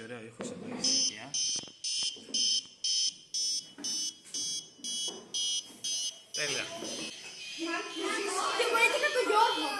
και ωραίο ήχος εδώ η συνεχεία. Τέλεια. Και μου το το.